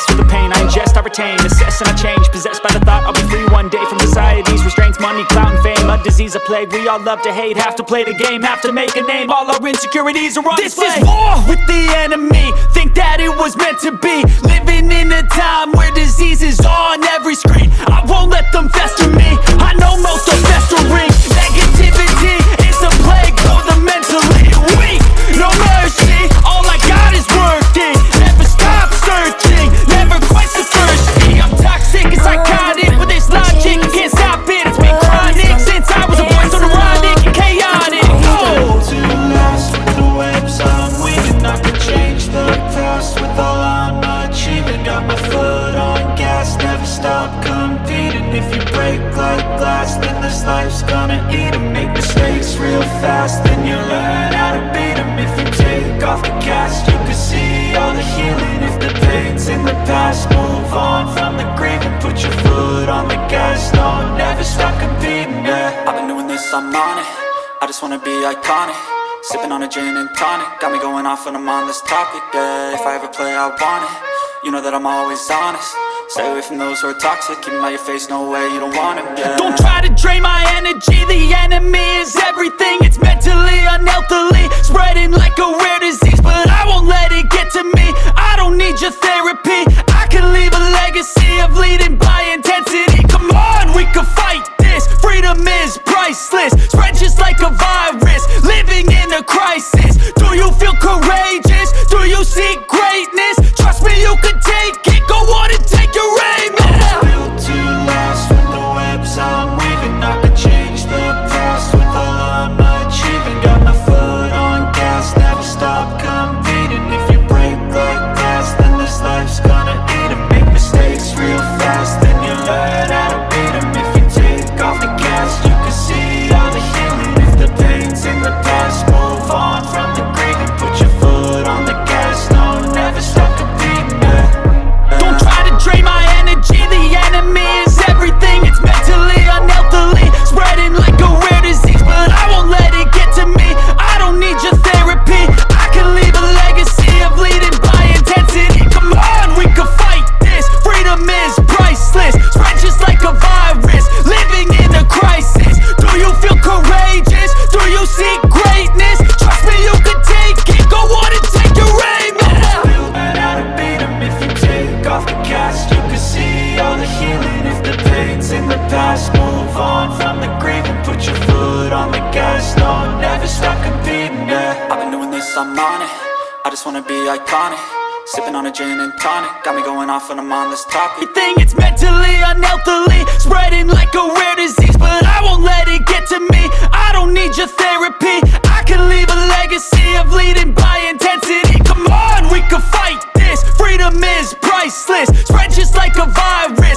obsessed with the pain. I ingest, I retain, assess and I change. Possessed by the thought I'll be free one day From society's restraints, money, clout and fame A disease, a plague, we all love to hate Have to play the game, have to make a name. All our insecurities are on This display. is war with the enemy. Think that it was meant to be. Living in a time where disease is on gonna Make mistakes real fast, then you learn how to beat 'em. If you take off the cast, you can see all the healing. If the pain's in the past, move on from the grave and Put your foot on the gas, no, never stop competing, yeah. I've been doing this, I'm on it. I just wanna be iconic. Sipping on a gin and tonic. Got me going off when I'm on this topic, yeah. If I ever play, I want it. You know that I'm always honest Stay away from those who are toxic. Keep 'em out your face, no way, you don't want it, yeah. Don't try to drain my energy. The enemy is everything. It's mentally, unhealthily Spreading like a rare disease. But I won't let it get to me. I don't need your therapy. I can leave a legacy of leading by intensity. Come on, we can wanna be iconic. Sipping on a gin and tonic. Got me going off on this topic. Everything It's mentally, unhealthily Spreading like a rare disease But I won't let it get to me. I don't need your therapy. I can leave a legacy of leading by intensity. Come on, we can fight this. Freedom is priceless. Spread just like a virus